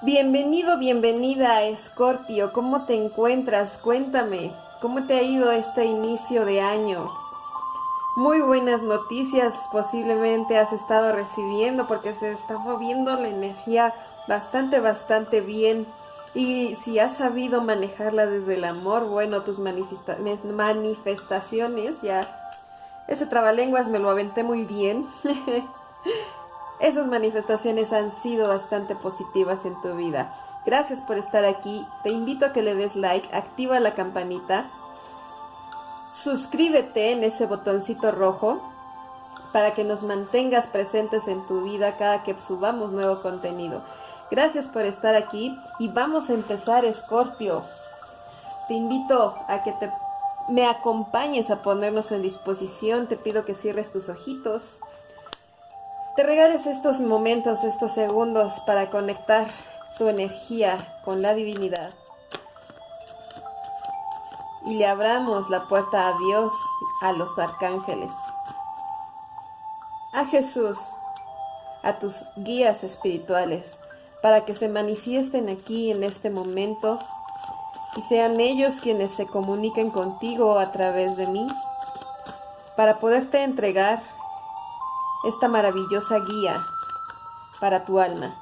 Bienvenido, bienvenida, Escorpio. ¿Cómo te encuentras? Cuéntame, ¿cómo te ha ido este inicio de año? Muy buenas noticias posiblemente has estado recibiendo porque se está moviendo la energía bastante, bastante bien. Y si has sabido manejarla desde el amor, bueno, tus manifestaciones ya... Ese trabalenguas me lo aventé muy bien. Esas manifestaciones han sido bastante positivas en tu vida. Gracias por estar aquí. Te invito a que le des like, activa la campanita, suscríbete en ese botoncito rojo para que nos mantengas presentes en tu vida cada que subamos nuevo contenido. Gracias por estar aquí y vamos a empezar, Escorpio. Te invito a que te, me acompañes a ponernos en disposición. Te pido que cierres tus ojitos te regales estos momentos, estos segundos para conectar tu energía con la divinidad. Y le abramos la puerta a Dios, a los arcángeles, a Jesús, a tus guías espirituales, para que se manifiesten aquí en este momento y sean ellos quienes se comuniquen contigo a través de mí, para poderte entregar esta maravillosa guía para tu alma.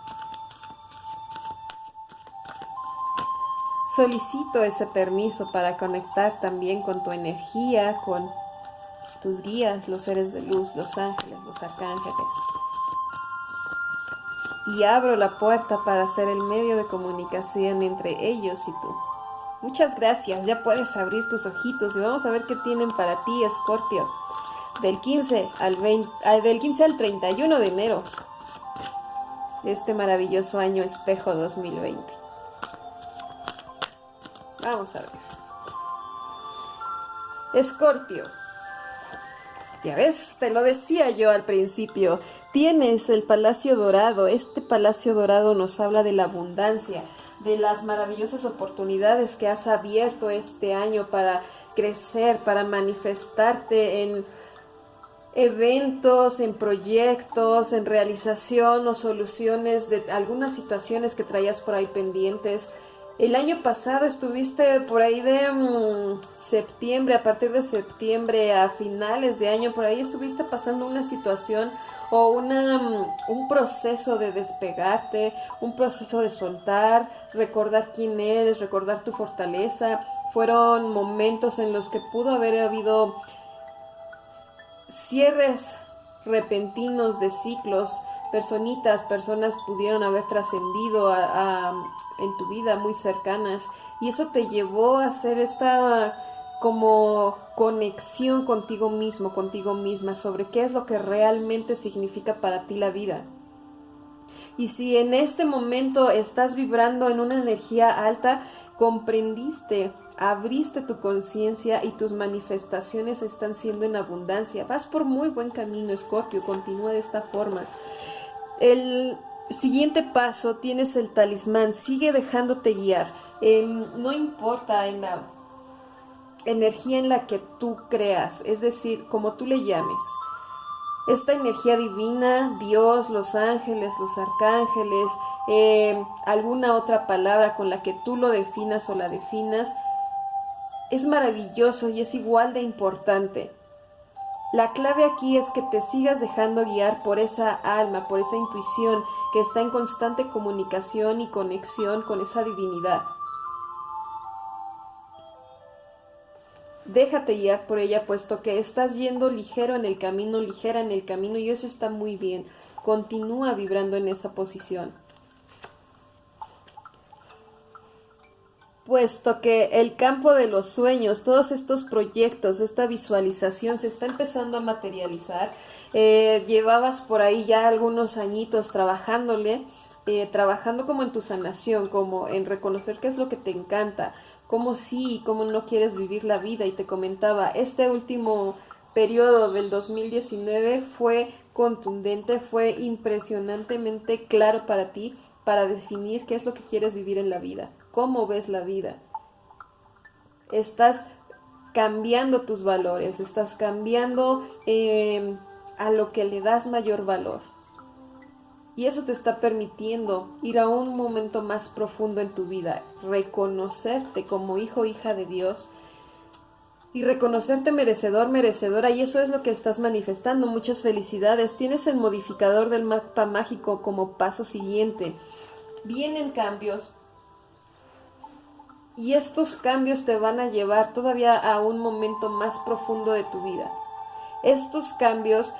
Solicito ese permiso para conectar también con tu energía, con tus guías, los seres de luz, los ángeles, los arcángeles. Y abro la puerta para ser el medio de comunicación entre ellos y tú. Muchas gracias, ya puedes abrir tus ojitos y vamos a ver qué tienen para ti, Escorpio del 15 al 20, del 15 al 31 de enero de este maravilloso año espejo 2020. Vamos a ver. Escorpio. Ya ves, te lo decía yo al principio, tienes el Palacio Dorado. Este Palacio Dorado nos habla de la abundancia, de las maravillosas oportunidades que has abierto este año para crecer, para manifestarte en eventos, en proyectos, en realización o soluciones de algunas situaciones que traías por ahí pendientes. El año pasado estuviste por ahí de mm, septiembre, a partir de septiembre a finales de año, por ahí estuviste pasando una situación o una, mm, un proceso de despegarte, un proceso de soltar, recordar quién eres, recordar tu fortaleza. Fueron momentos en los que pudo haber habido cierres repentinos de ciclos, personitas, personas pudieron haber trascendido en tu vida muy cercanas y eso te llevó a hacer esta como conexión contigo mismo, contigo misma, sobre qué es lo que realmente significa para ti la vida. Y si en este momento estás vibrando en una energía alta, comprendiste abriste tu conciencia y tus manifestaciones están siendo en abundancia. Vas por muy buen camino, Escorpio, continúa de esta forma. El siguiente paso, tienes el talismán, sigue dejándote guiar. Em, no importa en la energía en la que tú creas, es decir, como tú le llames. Esta energía divina, Dios, los ángeles, los arcángeles, em, alguna otra palabra con la que tú lo definas o la definas, es maravilloso y es igual de importante. La clave aquí es que te sigas dejando guiar por esa alma, por esa intuición que está en constante comunicación y conexión con esa divinidad. Déjate guiar por ella, puesto que estás yendo ligero en el camino, ligera en el camino, y eso está muy bien. Continúa vibrando en esa posición. Puesto que el campo de los sueños, todos estos proyectos, esta visualización se está empezando a materializar. Eh, llevabas por ahí ya algunos añitos trabajándole, eh, trabajando como en tu sanación, como en reconocer qué es lo que te encanta, cómo sí y cómo no quieres vivir la vida. Y te comentaba, este último periodo del 2019 fue contundente, fue impresionantemente claro para ti para definir qué es lo que quieres vivir en la vida cómo ves la vida. Estás cambiando tus valores, estás cambiando em, a lo que le das mayor valor. Y eso te está permitiendo ir a un momento más profundo en tu vida, reconocerte como hijo hija de Dios y reconocerte merecedor, merecedora, y eso es lo que estás manifestando. Muchas felicidades. Tienes el modificador del mapa mágico como paso siguiente. Vienen cambios y estos cambios te van a llevar todavía a un momento más profundo de tu vida. Estos cambios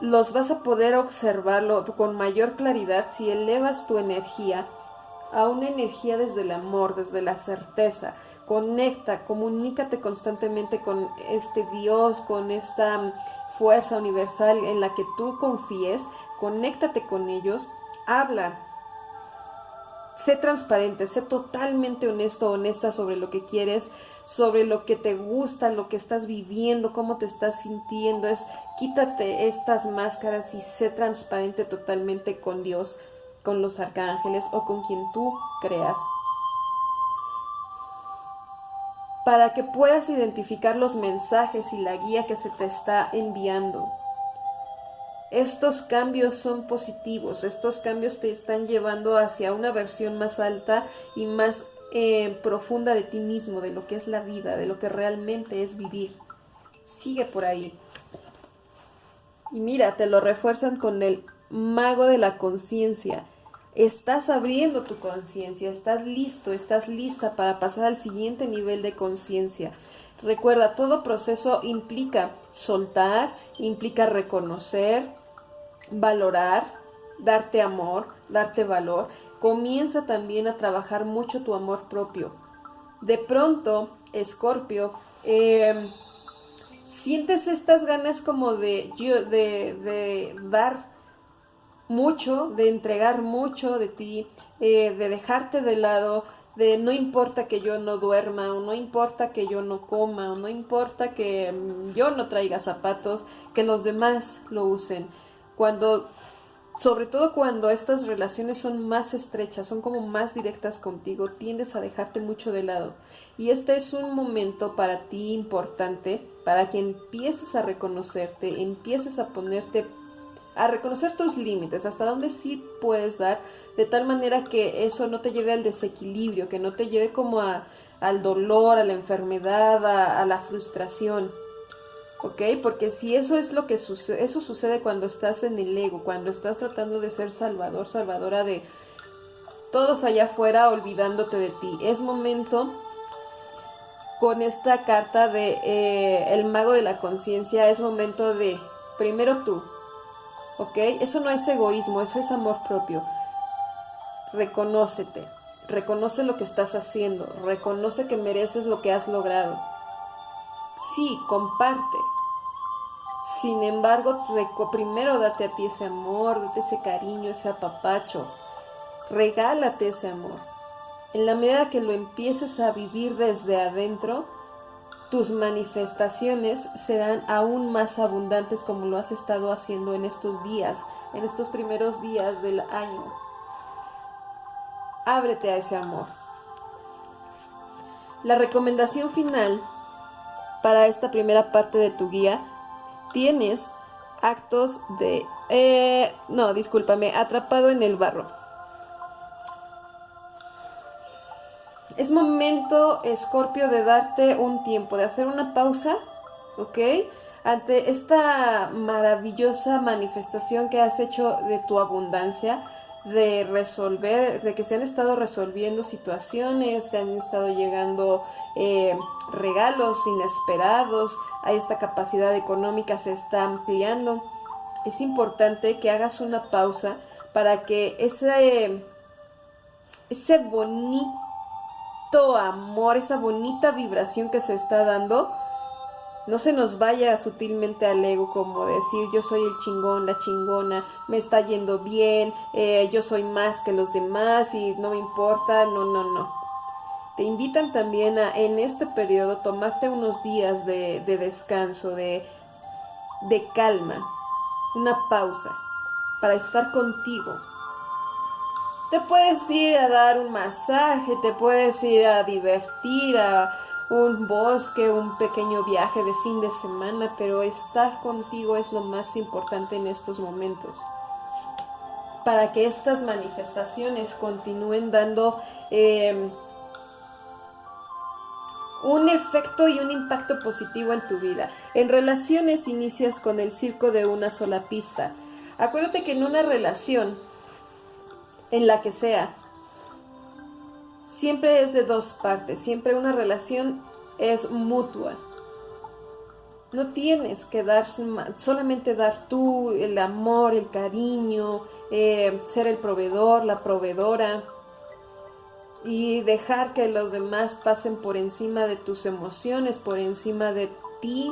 los vas a poder observarlo con mayor claridad si elevas tu energía a una energía desde el amor, desde la certeza. Conecta, comunícate constantemente con este Dios, con esta fuerza universal en la que tú confíes, conéctate con ellos, habla, sé transparente, sé totalmente honesto, honesta sobre lo que quieres, sobre lo que te gusta, lo que estás viviendo, cómo te estás sintiendo. Es quítate estas máscaras y sé transparente totalmente con Dios, con los arcángeles o con quien tú creas. Para que puedas identificar los mensajes y la guía que se te está enviando. Estos cambios son positivos, estos cambios te están llevando hacia una versión más alta y más eh, profunda de ti mismo, de lo que es la vida, de lo que realmente es vivir. Sigue por ahí. Y mira, te lo refuerzan con el mago de la conciencia. Estás abriendo tu conciencia, estás listo, estás lista para pasar al siguiente nivel de conciencia. Recuerda, todo proceso implica soltar, implica reconocer, valorar, darte amor, darte valor comienza también a trabajar mucho tu amor propio. De pronto, Escorpio, em, sientes estas ganas como de, de, de, dar mucho, de entregar mucho de ti, eh, de dejarte de lado, de no importa que yo no duerma, o no importa que yo no coma, o no importa que mm, yo no traiga zapatos, que los demás lo usen. Cuando sobre todo cuando estas relaciones son más estrechas, son como más directas contigo, tiendes a dejarte mucho de lado. Y este es un momento para ti importante, para que empieces a reconocerte, empieces a ponerte, a reconocer tus límites, hasta dónde sí puedes dar, de tal manera que eso no te lleve al desequilibrio, que no te lleve como a, al dolor, a la enfermedad, a la frustración. ¿Ok? Porque si eso es lo que sucede, eso sucede cuando estás en el ego, cuando estás tratando de ser salvador, salvadora de todos allá afuera olvidándote de ti. Es momento con esta carta de eh, el mago de la conciencia, es momento de primero tú, ¿ok? Eso no es egoísmo, eso es amor propio. Reconócete, reconoce lo que estás haciendo, reconoce que mereces lo que has logrado. Sí, comparte, sin embargo, primero date a ti ese amor, date ese cariño, ese apapacho. Regálate ese amor. En la medida que lo empieces a vivir desde adentro, tus manifestaciones serán aún más abundantes como lo has estado haciendo en estos días, en estos primeros días del año. Ábrete a ese amor. La recomendación final para esta primera parte de tu guía tienes actos de... Eh, no, discúlpame, atrapado en el barro. Es momento, Escorpio, de darte un tiempo, de hacer una pausa, ¿ok? Ante esta maravillosa manifestación que has hecho de tu abundancia, de resolver, de que se han estado resolviendo situaciones, te han estado llegando eh, regalos inesperados, a esta capacidad económica se está ampliando. Es importante que hagas una pausa para que ese, ese bonito amor, esa bonita vibración que se está dando, no se nos vaya sutilmente al ego como decir yo soy el chingón, la chingona, me está yendo bien, eh, yo soy más que los demás y no me importa, no, no, no. Te invitan también a en este periodo tomarte unos días de, de descanso, de, de calma, una pausa para estar contigo. Te puedes ir a dar un masaje, te puedes ir a divertir, a un bosque, un pequeño viaje de fin de semana, pero estar contigo es lo más importante en estos momentos. para que estas manifestaciones continúen dando em, un efecto y un impacto positivo en tu vida. En relaciones inicias con el circo de una sola pista. Acuérdate que en una relación, en la que sea, siempre es de dos partes, siempre una relación es mutua. No tienes que dar solamente dar tú el amor, el cariño, eh, ser el proveedor, la proveedora y dejar que los demás pasen por encima de tus emociones, por encima de ti,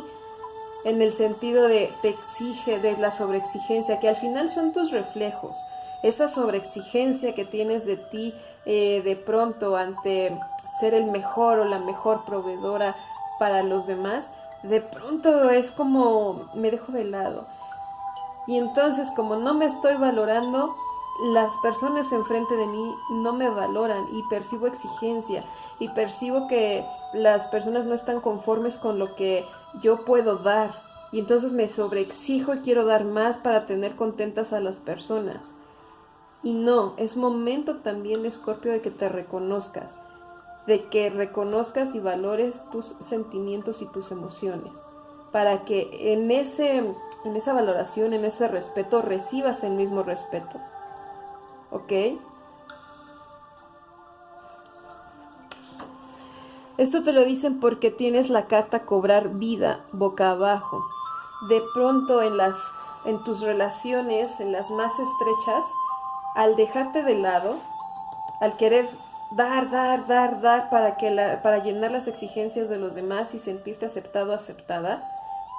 en el sentido de te exige, de la sobreexigencia, que al final son tus reflejos. Esa sobreexigencia que tienes de ti eh, de pronto ante ser el mejor o la mejor proveedora para los demás, de pronto es como me dejo de lado. Y entonces como no me estoy valorando, las personas enfrente de mí no me valoran y percibo exigencia y percibo que las personas no están conformes con lo que yo puedo dar. Y entonces me sobreexijo y quiero dar más para tener contentas a las personas. Y no, es momento también, Escorpio, de que te reconozcas de que reconozcas y valores tus sentimientos y tus emociones, para que en, ese, en esa valoración, en ese respeto, recibas el mismo respeto. ¿Ok? Esto te lo dicen porque tienes la carta cobrar vida boca abajo. De pronto en las en tus relaciones, en las más estrechas, al dejarte de lado, al querer dar, dar, dar, dar para, que la, para llenar las exigencias de los demás y sentirte aceptado, aceptada,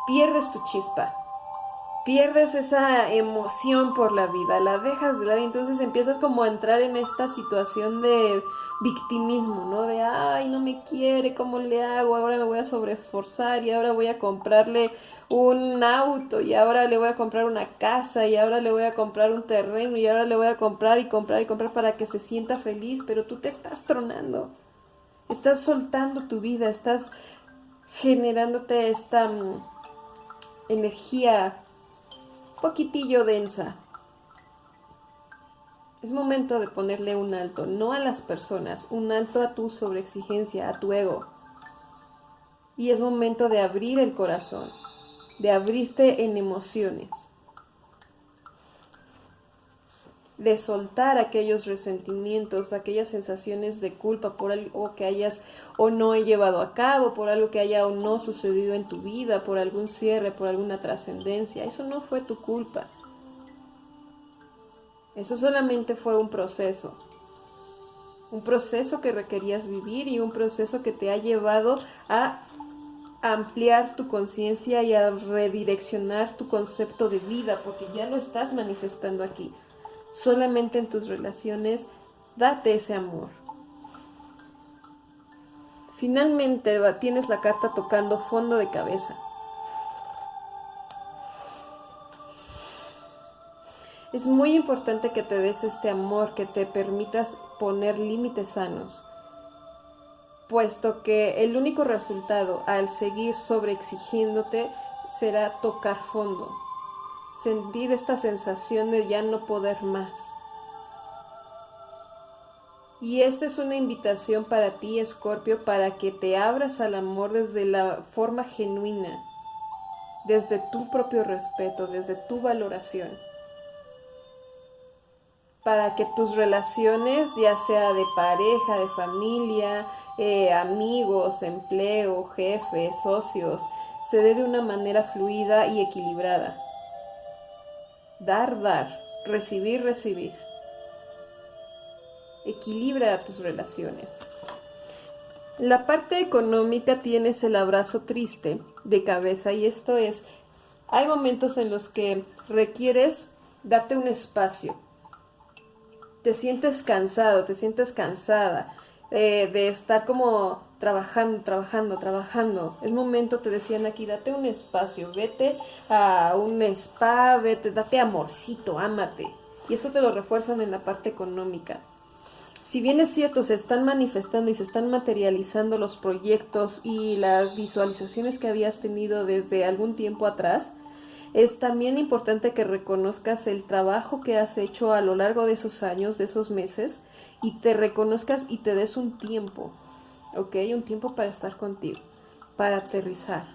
pierdes tu chispa, pierdes esa emoción por la vida, la dejas de lado y entonces empiezas como a entrar en esta situación de victimismo, ¿no? De, ay, no me quiere, ¿cómo le hago? Ahora me voy a sobreesforzar y ahora voy a comprarle un auto y ahora le voy a comprar una casa y ahora le voy a comprar un terreno y ahora le voy a comprar y comprar y comprar para que se sienta feliz, pero tú te estás tronando. Estás soltando tu vida, estás generándote esta mm, energía poquitillo densa, es momento de ponerle un alto, no a las personas, un alto a tu sobreexigencia, a tu ego. Y es momento de abrir el corazón, de abrirte en emociones, de soltar aquellos resentimientos, aquellas sensaciones de culpa por algo que hayas o no he llevado a cabo, por algo que haya o no sucedido en tu vida, por algún cierre, por alguna trascendencia. Eso no fue tu culpa. Eso solamente fue un proceso. Un proceso que requerías vivir y un proceso que te ha llevado a ampliar tu conciencia y a redireccionar tu concepto de vida, porque ya lo estás manifestando aquí. Solamente en tus relaciones, date ese amor. Finalmente tienes la carta tocando fondo de cabeza. Es muy importante que te des este amor, que te permitas poner límites sanos, puesto que el único resultado al seguir sobreexigiéndote será tocar fondo, sentir esta sensación de ya no poder más. Y esta es una invitación para ti, Escorpio, para que te abras al amor desde la forma genuina, desde tu propio respeto, desde tu valoración para que tus relaciones, ya sea de pareja, de familia, eh, amigos, empleo, jefes, socios, se dé de una manera fluida y equilibrada. Dar, dar, recibir, recibir. Equilibra tus relaciones. La parte económica tienes el abrazo triste de cabeza y esto es, hay momentos en los que requieres darte un espacio, te sientes cansado, te sientes cansada eh, de estar como trabajando, trabajando, trabajando. Es momento, te decían aquí, date un espacio, vete a un spa, vete, date amorcito, ámate. Y esto te lo refuerzan en la parte económica. Si bien es cierto, se están manifestando y se están materializando los proyectos y las visualizaciones que habías tenido desde algún tiempo atrás, es también importante que reconozcas el trabajo que has hecho a lo largo de esos años, de esos meses, y te reconozcas y te des un tiempo, ¿ok? Un tiempo para estar contigo, para aterrizar.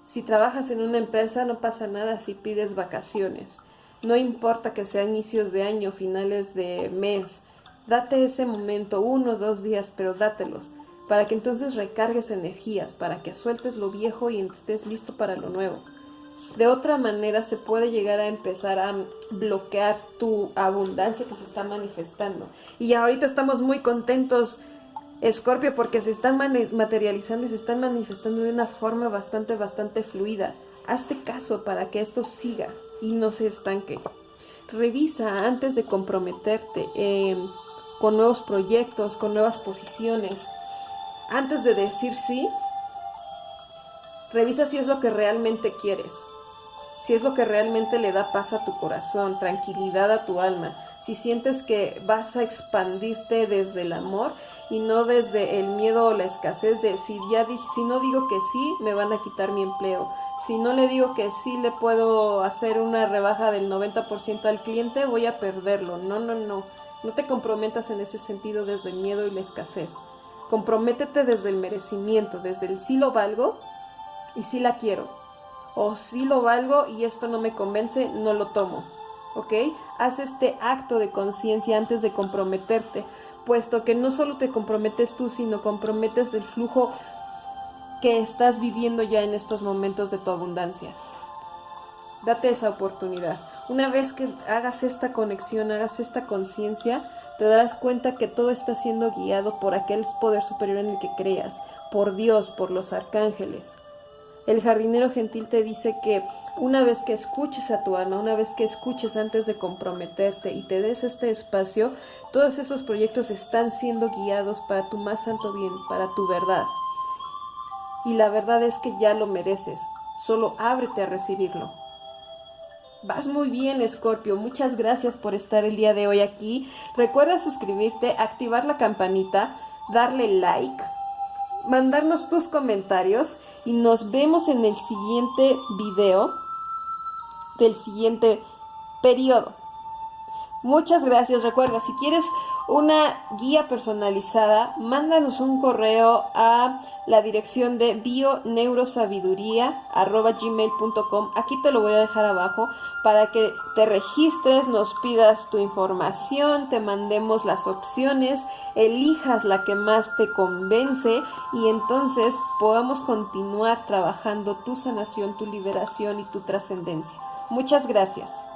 Si trabajas en una empresa no pasa nada si pides vacaciones. No importa que sea inicios de año, finales de mes. Date ese momento, uno o dos días, pero dátelos para que entonces recargues energías, para que sueltes lo viejo y estés listo para lo nuevo. De otra manera se puede llegar a empezar a bloquear tu abundancia que se está manifestando. Y ahorita estamos muy contentos, Escorpio, porque se están materializando y se están manifestando de una forma bastante, bastante fluida. Hazte caso para que esto siga y no se estanque. Revisa antes de comprometerte eh, con nuevos proyectos, con nuevas posiciones antes de decir sí, revisa si es lo que realmente quieres, si es lo que realmente le da paz a tu corazón, tranquilidad a tu alma, si sientes que vas a expandirte desde el amor y no desde el miedo o la escasez de si ya si no digo que sí, me van a quitar mi empleo. Si no le digo que sí le puedo hacer una rebaja del 90% al cliente, voy a perderlo. No, no, no. No te comprometas en ese sentido desde el miedo y la escasez. Comprométete desde el merecimiento, desde el sí lo valgo y sí la quiero. O sí lo valgo y esto no me convence, no lo tomo. Haz este acto de conciencia antes de comprometerte, puesto que no solo te comprometes tú, sino comprometes el flujo que estás viviendo ya en estos momentos de tu abundancia. Date esa oportunidad. Una vez que hagas esta conexión, hagas esta conciencia, te darás cuenta que todo está siendo guiado por aquel poder superior en el que creas, por Dios, por los arcángeles. El jardinero gentil te dice que una vez que escuches a tu alma, una vez que escuches antes de comprometerte y te des este espacio, todos esos proyectos están siendo guiados para tu más santo bien, para tu verdad. Y la verdad es que ya lo mereces, solo ábrete a recibirlo. Vas muy bien, Scorpio. Muchas gracias por estar el día de hoy aquí. Recuerda suscribirte, activar la campanita, darle like, mandarnos tus comentarios y nos vemos en el siguiente video del siguiente periodo. Muchas gracias. Recuerda, si quieres una guía personalizada, mándanos un correo a la dirección de bioneurosabiduría.gmail.com. Aquí te lo voy a dejar abajo para que te registres, nos pidas tu información, te mandemos las opciones, elijas la que más te convence y entonces podamos continuar trabajando tu sanación, tu liberación y tu trascendencia. Muchas gracias.